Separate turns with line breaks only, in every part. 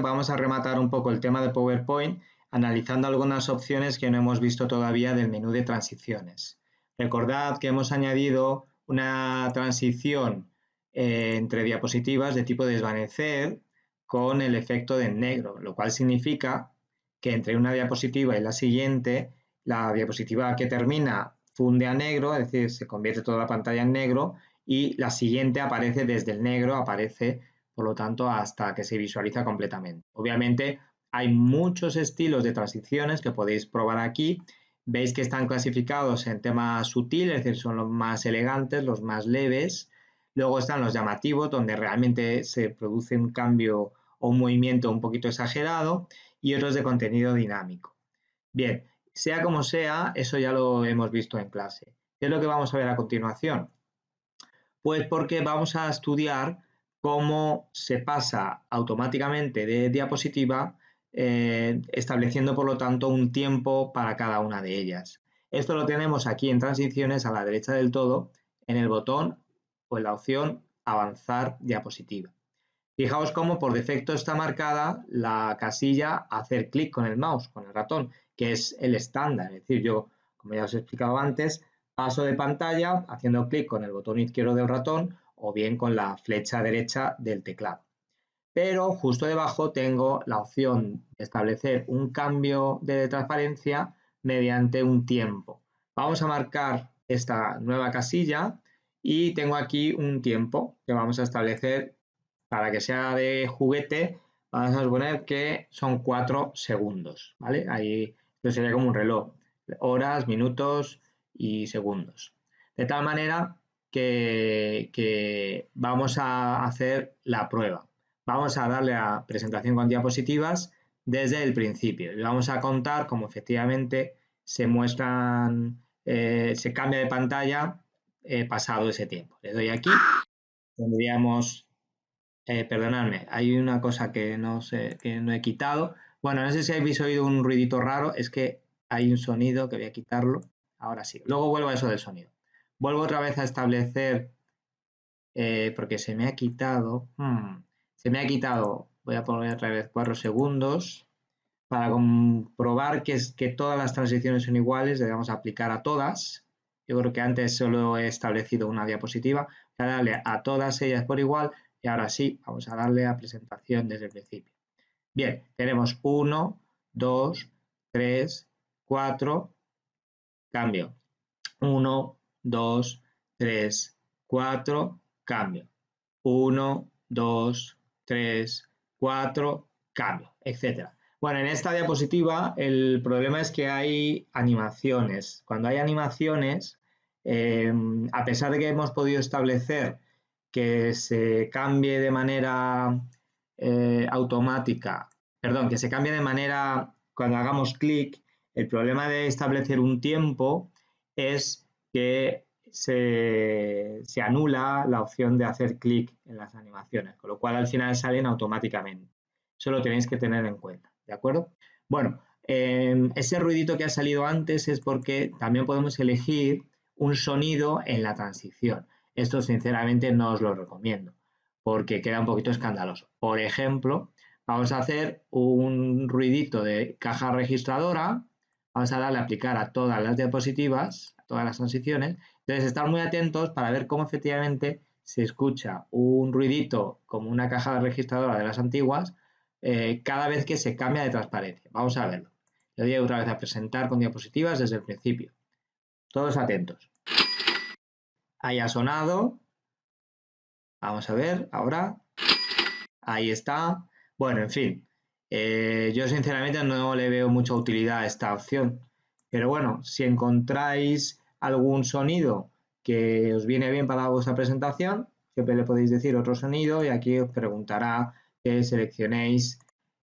vamos a rematar un poco el tema de PowerPoint analizando algunas opciones que no hemos visto todavía del menú de transiciones. Recordad que hemos añadido una transición eh, entre diapositivas de tipo desvanecer con el efecto de negro, lo cual significa que entre una diapositiva y la siguiente, la diapositiva que termina funde a negro, es decir, se convierte toda la pantalla en negro y la siguiente aparece desde el negro, aparece por lo tanto hasta que se visualiza completamente. Obviamente hay muchos estilos de transiciones que podéis probar aquí. Veis que están clasificados en temas sutiles, es decir, son los más elegantes, los más leves. Luego están los llamativos, donde realmente se produce un cambio o un movimiento un poquito exagerado. Y otros de contenido dinámico. Bien, sea como sea, eso ya lo hemos visto en clase. ¿Qué es lo que vamos a ver a continuación? Pues porque vamos a estudiar cómo se pasa automáticamente de diapositiva eh, estableciendo por lo tanto un tiempo para cada una de ellas. Esto lo tenemos aquí en transiciones a la derecha del todo en el botón o en la opción avanzar diapositiva. Fijaos cómo por defecto está marcada la casilla hacer clic con el mouse, con el ratón, que es el estándar. Es decir, yo, como ya os he explicado antes, paso de pantalla haciendo clic con el botón izquierdo del ratón o bien con la flecha derecha del teclado pero justo debajo tengo la opción de establecer un cambio de transparencia mediante un tiempo. Vamos a marcar esta nueva casilla y tengo aquí un tiempo que vamos a establecer para que sea de juguete. Vamos a suponer que son 4 segundos, ¿vale? Ahí esto sería como un reloj, horas, minutos y segundos. De tal manera que, vamos a hacer la prueba vamos a darle a presentación con diapositivas desde el principio y vamos a contar cómo efectivamente se muestran, eh, se cambia de pantalla eh, pasado ese tiempo. Le doy aquí, tendríamos, eh, perdonadme, hay una cosa que no, sé, que no he quitado. Bueno, no sé si habéis oído un ruidito raro, es que hay un sonido que voy a quitarlo. Ahora sí, luego vuelvo a eso del sonido. Vuelvo otra vez a establecer, porque se me ha quitado, hmm, se me ha quitado, voy a poner otra vez 4 segundos, para comprobar que, todas las transiciones son iguales, le vamos a aplicar a todas. Yo creo que antes solo he establecido una diapositiva. Voy a darle a todas ellas por igual y ahora sí, vamos a darle a presentación desde el principio. Bien, tenemos 1, 2, 3, 4, cambio. 1, 2, 3, 4, cambio. 1, 2, 3, 4, cambio, etcétera. Bueno, en esta diapositiva el problema es que hay animaciones. Cuando hay animaciones, eh, a pesar de que hemos podido establecer que se cambie de manera eh, automática, perdón, que se cambie de manera cuando hagamos clic, el problema de establecer un tiempo es que se, anula la opción de hacer clic en las animaciones, con lo cual al final salen automáticamente. Eso lo tenéis que tener en cuenta, ¿de acuerdo? Bueno, em, ese ruidito que ha salido antes es porque también podemos elegir un sonido en la transición. Esto sinceramente no os lo recomiendo porque queda un poquito escandaloso. Por ejemplo, vamos a hacer un ruidito de caja registradora, vamos a darle a aplicar a todas las diapositivas, a todas las transiciones entonces, estar muy atentos para ver cómo efectivamente se escucha un ruidito como una caja de registradora de las antiguas eh, cada vez que se cambia de transparencia. Vamos a verlo. Le doy otra vez a presentar con diapositivas desde el principio. Todos atentos. Ahí ha sonado. Vamos a ver ahora. Ahí está. Bueno, en fin. Eh, yo sinceramente no le veo mucha utilidad a esta opción. Pero bueno, si encontráis algún sonido que os viene bien para vuestra presentación, siempre le podéis decir otro sonido y aquí os preguntará que seleccionéis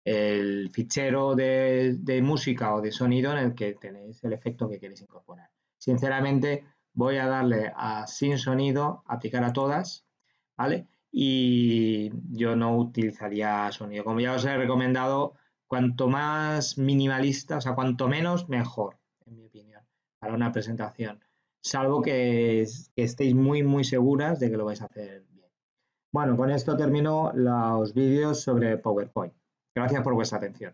el fichero de, música o de sonido en el que tenéis el efecto que queréis incorporar. Sinceramente voy a darle a sin sonido, aplicar a todas, ¿vale? Y yo no utilizaría sonido. Como ya os he recomendado, cuanto más minimalista, o sea, cuanto menos, mejor, en mi opinión para una presentación, salvo que, estéis muy, muy seguras de que lo vais a hacer bien. Bueno, con esto termino los vídeos sobre PowerPoint. Gracias por vuestra atención.